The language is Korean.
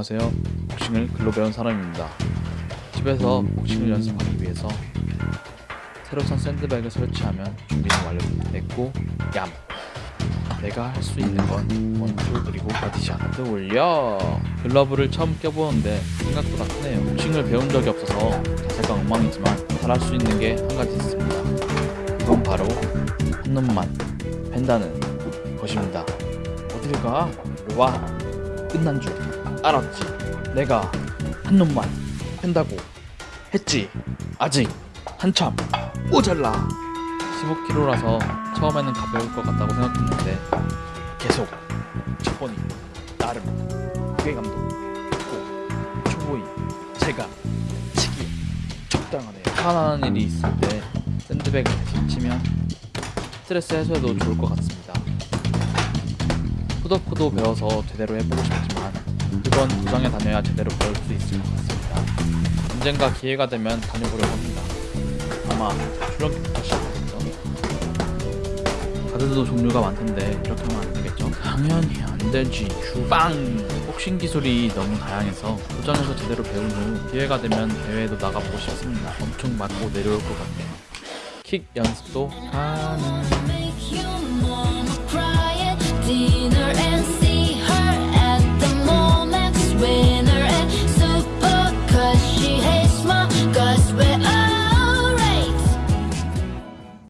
안녕하세요. 복싱을 글로 배운 사람입니다. 집에서 복싱을 연습하기 위해서 새로 산 샌드백을 설치하면 준비는 완료됐고 얌! 내가 할 수 있는 건 one two 그리고 body shot 올려 글러브를 처음 껴보는데 생각보다 크네요 복싱을 배운 적이 없어서 자세가 엉망이지만 잘할 수 있는 게 한 가지 있습니다 그건 바로 한 놈만 팬다는 것입니다 어딜 가? 와 끝난 줄 알았지. 내가 한 놈만 팬다고 했지. 아직 한참 모자라. 15kg라서 처음에는 가벼울 것 같다고 생각했는데 계속 척보니 나름 무게감도 있고 초보이 제가 치기 적당하네요. 화나는 일이 있을 때 샌드백을 치면 스트레스 해소에도 좋을 것 같습니다. 푸더크도 배워서 제대로 해보고 싶지만 그건 도장에 다녀야 제대로 배울 수 있을 것 같습니다. 언젠가 기회가 되면 다녀보려고 합니다. 아마 출연기부터 시작하겠죠. 가드도 종류가 많던데 이렇게 하면 안 되겠죠? 당연히 안 되지. 주방! 복싱 기술이 너무 다양해서 도전해서 제대로 배운 후 기회가 되면 대회에도 나가보고 싶습니다. 엄청 맞고 내려올 것 같네요. 킥 연습도 가능